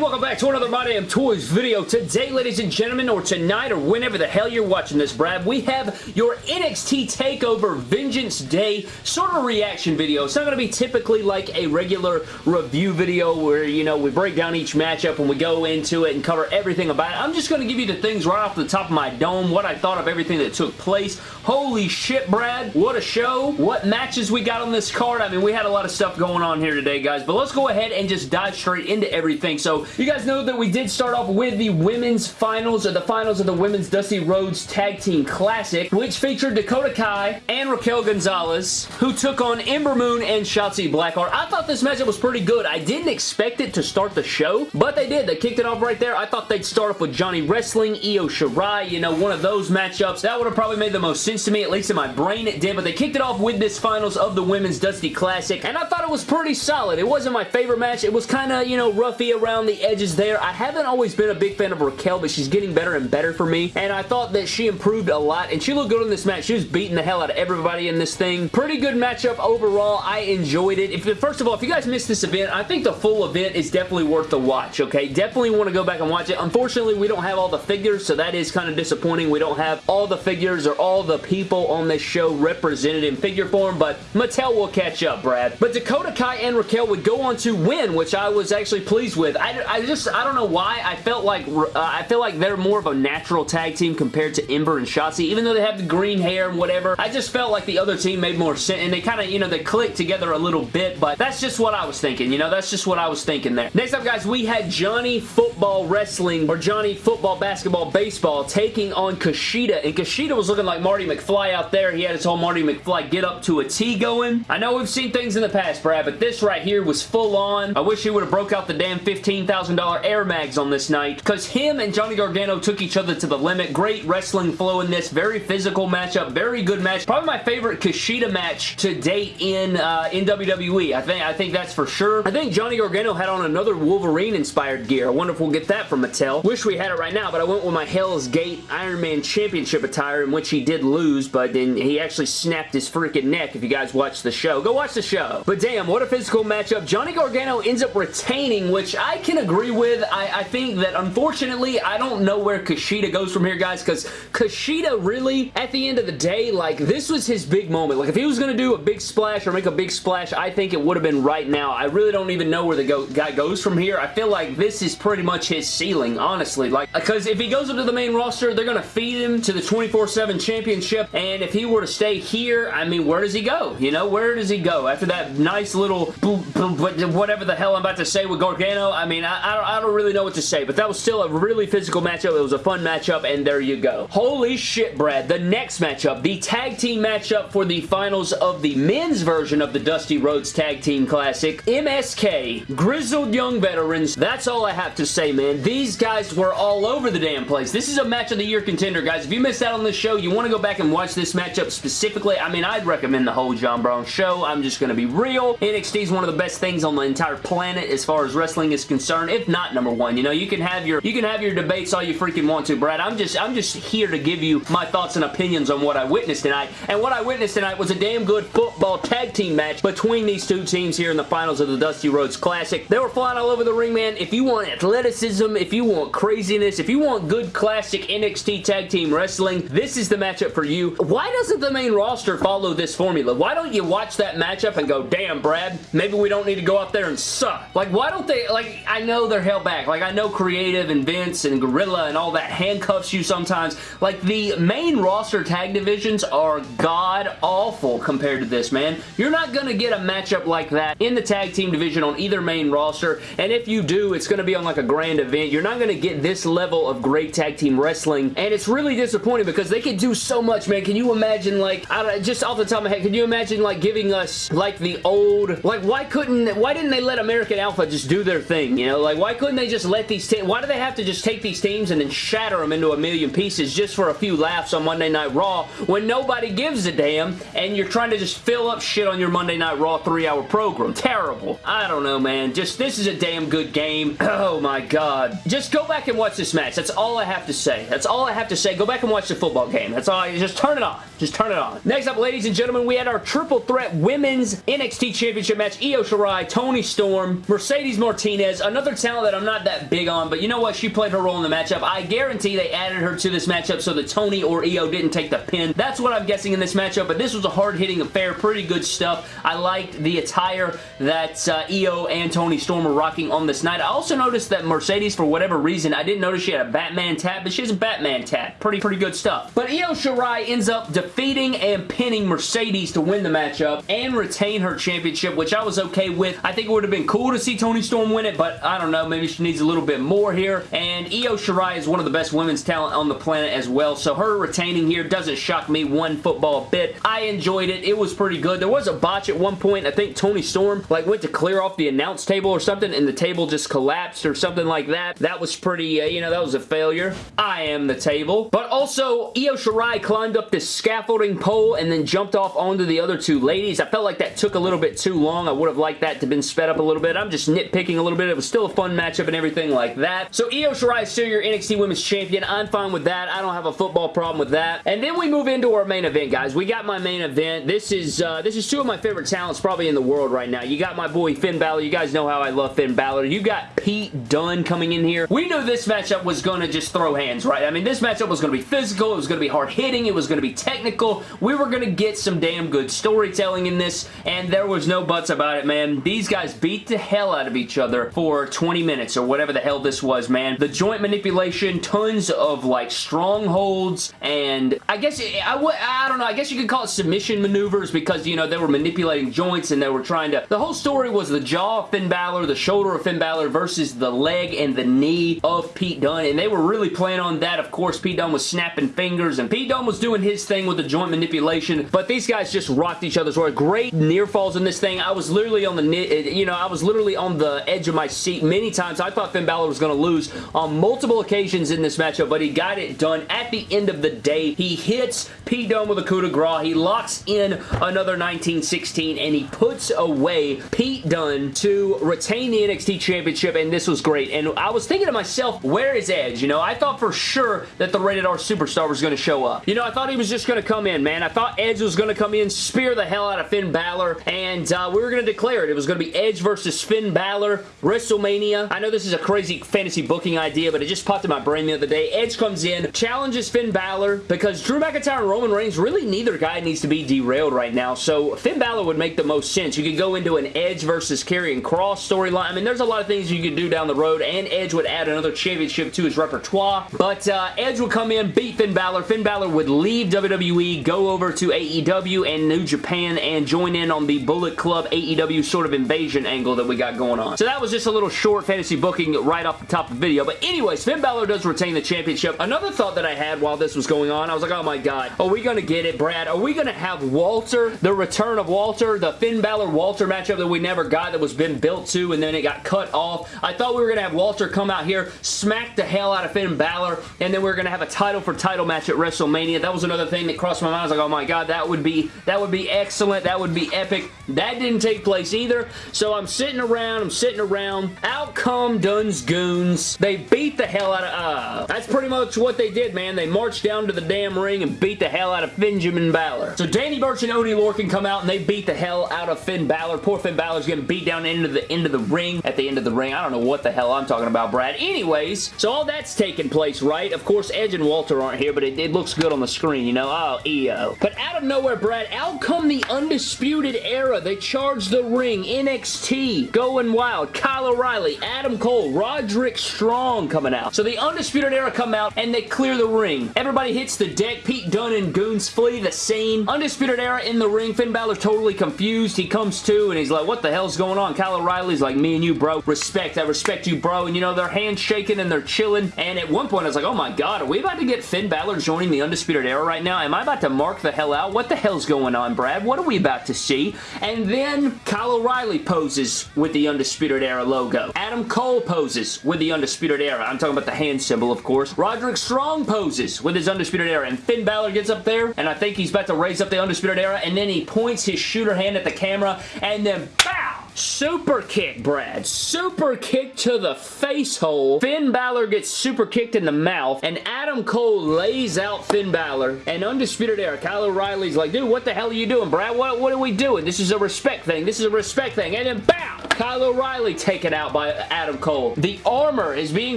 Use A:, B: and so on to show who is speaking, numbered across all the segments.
A: welcome back to another My Damn Toys video. Today, ladies and gentlemen, or tonight, or whenever the hell you're watching this, Brad, we have your NXT TakeOver Vengeance Day sort of reaction video. It's not going to be typically like a regular review video where, you know, we break down each matchup and we go into it and cover everything about it. I'm just going to give you the things right off the top of my dome, what I thought of everything that took place. Holy shit, Brad. What a show. What matches we got on this card. I mean, we had a lot of stuff going on here today, guys, but let's go ahead and just dive straight into everything. So, you guys know that we did start off with the women's finals, or the finals of the Women's Dusty Rhodes Tag Team Classic, which featured Dakota Kai and Raquel Gonzalez, who took on Ember Moon and Shotzi Blackheart. I thought this matchup was pretty good. I didn't expect it to start the show, but they did. They kicked it off right there. I thought they'd start off with Johnny Wrestling, Io Shirai, you know, one of those matchups. That would have probably made the most sense to me, at least in my brain it did, but they kicked it off with this finals of the Women's Dusty Classic, and I thought it was pretty solid. It wasn't my favorite match. It was kind of, you know, roughy around the edges there. I haven't always been a big fan of Raquel, but she's getting better and better for me, and I thought that she improved a lot, and she looked good in this match. She was beating the hell out of everybody in this thing. Pretty good matchup overall. I enjoyed it. If First of all, if you guys missed this event, I think the full event is definitely worth the watch, okay? Definitely want to go back and watch it. Unfortunately, we don't have all the figures, so that is kind of disappointing. We don't have all the figures or all the people on this show represented in figure form, but Mattel will catch up, Brad. But Dakota Kai and Raquel would go on to win, which I was actually pleased with. I, I just, I don't know why. I felt like, uh, I feel like they're more of a natural tag team compared to Ember and Shotzi, even though they have the green hair and whatever. I just felt like the other team made more sense, and they kind of, you know, they clicked together a little bit, but that's just what I was thinking, you know, that's just what I was thinking there. Next up, guys, we had Johnny Football Wrestling, or Johnny Football Basketball Baseball, taking on Kushida, and Kushida was looking like Marty McFly out there. He had his whole Marty McFly get up to a T going. I know we've seen things in the past, Brad, but this right here was full on. I wish he would have broke out the damn $15,000 Air Mags on this night, because him and Johnny Gargano took each other to the limit. Great wrestling flow in this. Very physical matchup. Very good match. Probably my favorite Kushida match to date in uh, in WWE. I think I think that's for sure. I think Johnny Gargano had on another Wolverine-inspired gear. I wonder if we'll get that from Mattel. Wish we had it right now, but I went with my Hell's Gate Iron Man Championship attire, in which he did lose, but then he actually snapped his freaking neck if you guys watch the show. Go watch the show. But damn, what a physical matchup. Johnny Gargano ends up retaining, which I can agree with. I, I think that, unfortunately, I don't know where Kushida goes from here, guys, because Kushida really, at the end of the day, like, this was his big moment. Like, if he was going to do a big splash or make a big splash, I think it would have been right now. I really don't even know where the go guy goes from here. I feel like this is pretty much his ceiling, honestly. Like, because if he goes up to the main roster, they're going to feed him to the 24-7 championship, and if he were to stay here, I mean, where does he go? You know, where does he go? After that nice little whatever the hell I'm about to say with Gargano, I mean, I, I, don't, I don't really know what to say, but that was still a really physical matchup. It was a fun matchup, and there you go. Holy shit, Brad. The next matchup, the tag team matchup for the finals of the men's version of the Dusty Rhodes Tag Team Classic. MSK, Grizzled Young Veterans. That's all I have to say, man. These guys were all over the damn place. This is a match of the year contender, guys. If you missed out on this show, you want to go back and watch this matchup specifically, I mean, I'd recommend the whole John Brown show. I'm just going to be real. NXT is one of the best things on the entire planet as far as wrestling is concerned, if not number one. You know, you can have your you can have your debates all you freaking want to, Brad. I'm just I'm just here to give you my thoughts and opinions on what I witnessed tonight. And what I witnessed tonight was a damn good football tag team match between these two teams here in the finals of the Dusty Rhodes Classic. They were flying all over the ring, man. If you want athleticism, if you want craziness, if you want good classic NXT tag team wrestling, this is the matchup for you. Why doesn't the main roster follow this formula? Why don't you watch that matchup and go, damn, Brad, maybe we don't need to go out there and suck. Like, why don't they, like, I know they're held back. Like, I know Creative and Vince and Gorilla and all that handcuffs you sometimes. Like, the main roster tag divisions are god-awful compared to this, man. You're not going to get a matchup like that in the tag team division on either main roster, and if you do, it's going to be on, like, a grand event. You're not going to get this level of great tag team wrestling, and it's really disappointing because they could do so much, man. Can you imagine, like, I don't, just off the top of my head, can you imagine, like, giving us, like, the old, like, why couldn't, why didn't they let American Alpha just do their thing, you know? Like, why couldn't they just let these teams, why do they have to just take these teams and then shatter them into a million pieces just for a few laughs on Monday Night Raw when nobody gives a damn and you're trying to just fill up shit on your Monday Night Raw three-hour program? Terrible. I don't know, man. Just, this is a damn good game. Oh, my God. Just go back and watch this match. That's all I have to say. That's all I have to say. Go back and watch the football game. That's all. I, just turn it on. Just turn it on. Next up, ladies and gentlemen, we had our triple threat women's NXT Championship match. Io Shirai, Toni Storm, Mercedes Martinez, another talent that I'm not that big on, but you know what? She played her role in the matchup. I guarantee they added her to this matchup so that Toni or Io didn't take the pin. That's what I'm guessing in this matchup, but this was a hard-hitting affair. Pretty good stuff. I liked the attire that uh, Io and Toni Storm were rocking on this night. I also noticed that Mercedes, for whatever reason, I didn't notice she had a Batman tap, but she has a Batman tap. Pretty, pretty good stuff. But Io Shirai ends up defeating and pinning Mercedes to win the matchup and retain her championship, which I was okay with. I think it would have been cool to see Toni Storm win it, but I don't know. Maybe she needs a little bit more here. And Io Shirai is one of the best women's talent on the planet as well, so her retaining here doesn't shock me one football bit. I enjoyed it. It was pretty good. There was a botch at one point. I think Toni Storm like went to clear off the announce table or something, and the table just collapsed or something like that. That was pretty, uh, you know, that was a failure. I am the table. But also, Io Shirai climbed up this scaffolding pole and then jumped off onto the other two ladies. I felt like that took a little bit too long. I would have liked that to have been sped up a little bit. I'm just nitpicking a little bit. It was still a fun matchup and everything like that. So Io Shirai is still your NXT Women's Champion. I'm fine with that. I don't have a football problem with that. And then we move into our main event, guys. We got my main event. This is uh, this is two of my favorite talents probably in the world right now. You got my boy Finn Balor. You guys know how I love Finn Balor. You got Pete Dunne coming in here. We knew this matchup was going to just throw hands, right? I mean, this matchup was going to be physical. It was going to be hard-hitting. It was going to be technical. We were going to get some damn good storytelling in this, and there was no buts about it, man. These guys beat the hell out of each other for 20 minutes or whatever the hell this was, man. The joint manipulation, tons of, like, strongholds, and I guess, I, I don't know, I guess you could call it submission maneuvers because, you know, they were manipulating joints and they were trying to, the whole story was the jaw of Finn Balor, the shoulder of Finn Balor versus the leg and the knee of Pete Dunne, and they were really playing on that. Of course, Pete Dunne was snapping fingers, and Pete Dunne was doing his thing with the joint manipulation, but these guys just rocked each other's work. Great near falls in this thing. I was literally on the, eh, you know, I was literally on the edge of my seat many times. I thought Finn Balor was going to lose on multiple occasions in this matchup, but he got it done at the end of the day. He hits Pete Dunne with a coup de grace. He locks in another 1916, and he puts away Pete Dunne to retain the NXT Championship, and this was great. And I was thinking to myself, where is Edge? You know, I thought for sure that the Rated R Superstar was going to show up. You know, thought he was just going to come in, man. I thought Edge was going to come in, spear the hell out of Finn Balor, and uh, we were going to declare it. It was going to be Edge versus Finn Balor, WrestleMania. I know this is a crazy fantasy booking idea, but it just popped in my brain the other day. Edge comes in, challenges Finn Balor, because Drew McIntyre and Roman Reigns, really neither guy needs to be derailed right now, so Finn Balor would make the most sense. You could go into an Edge versus Karrion Cross storyline. I mean, there's a lot of things you could do down the road, and Edge would add another championship to his repertoire, but uh, Edge would come in, beat Finn Balor. Finn Balor would leave WWE, go over to AEW and New Japan, and join in on the Bullet Club AEW sort of invasion angle that we got going on. So that was just a little short fantasy booking right off the top of the video, but anyways, Finn Balor does retain the championship. Another thought that I had while this was going on, I was like, oh my god, are we going to get it, Brad? Are we going to have Walter, the return of Walter, the Finn Balor-Walter matchup that we never got that was been built to and then it got cut off? I thought we were going to have Walter come out here, smack the hell out of Finn Balor, and then we are going to have a title for title match at WrestleMania. That was another thing that crossed my mind. I was like, oh my god, that would be that would be excellent. That would be epic. That didn't take place either. So I'm sitting around, I'm sitting around. Out come Dunne's Goons. They beat the hell out of, uh, that's pretty much what they did, man. They marched down to the damn ring and beat the hell out of Benjamin Balor. So Danny Burch and Oney Lorcan come out and they beat the hell out of Finn Balor. Poor Finn Balor's getting beat down into the end of the ring. At the end of the ring. I don't know what the hell I'm talking about, Brad. Anyways, so all that's taking place, right? Of course, Edge and Walter aren't here, but it, it looks good on the screen, you know? Oh, EO. But out of nowhere, Brad, out come the Undisputed Era. They charge the ring. NXT going wild. Kyle O'Reilly, Adam Cole, Roderick Strong coming out. So the Undisputed Era come out and they clear the ring. Everybody hits the deck. Pete Dunne and Goons flee the scene. Undisputed Era in the ring. Finn Balor totally confused. He comes to and he's like, what the hell's going on? Kyle O'Reilly's like, me and you, bro. Respect. I respect you, bro. And you know, their hands shaking and they're chilling. And at one point, I was like, oh my god, are we about to get Finn Balor joining the Undisputed Era right now? Am I about to mark the hell out? What the hell's going on, Brad? What are we about to see? And then Kyle O'Reilly poses with the Undisputed Era logo. Adam Cole poses with the Undisputed Era. I'm talking about the hand symbol, of course. Roderick Strong poses with his Undisputed Era. And Finn Balor gets up there, and I think he's about to raise up the Undisputed Era, and then he points his shooter hand at the camera, and then BOW! Super kick, Brad. Super kick to the face hole. Finn Balor gets super kicked in the mouth, and Adam Cole lays out Finn Balor. And Undisputed Era, Kyle O'Reilly's like, dude, what the hell are you doing, Brad? What, what are we doing? This is a respect thing. This is a respect thing. And then, BOW! Kyle O'Reilly taken out by Adam Cole. The armor is being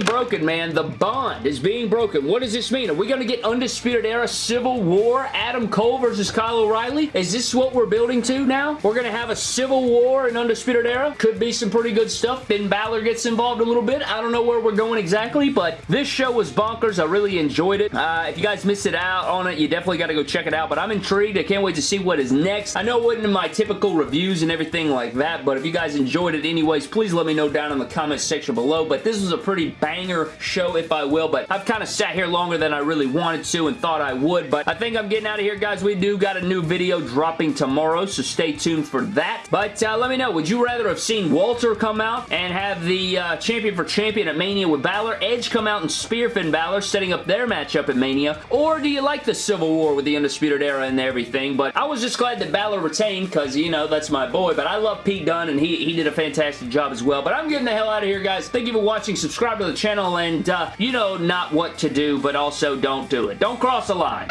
A: broken, man. The bond is being broken. What does this mean? Are we going to get Undisputed Era Civil War Adam Cole versus Kyle O'Reilly? Is this what we're building to now? We're going to have a Civil War in Undisputed Era? Could be some pretty good stuff. Finn Balor gets involved a little bit. I don't know where we're going exactly, but this show was bonkers. I really enjoyed it. Uh, if you guys missed it out on it, you definitely got to go check it out, but I'm intrigued. I can't wait to see what is next. I know it wasn't in my typical reviews and everything like that, but if you guys enjoyed it anyways, please let me know down in the comments section below, but this was a pretty banger show, if I will, but I've kind of sat here longer than I really wanted to and thought I would, but I think I'm getting out of here, guys. We do got a new video dropping tomorrow, so stay tuned for that, but uh, let me know, would you rather have seen Walter come out and have the uh, champion for champion at Mania with Balor, Edge come out and spear Finn Balor, setting up their matchup at Mania, or do you like the Civil War with the Undisputed Era and everything, but I was just glad that Balor retained, because, you know, that's my boy, but I love Pete Dunne, and he, he did a fantastic job as well, but I'm getting the hell out of here, guys. Thank you for watching. Subscribe to the channel, and, uh, you know not what to do, but also don't do it. Don't cross the line.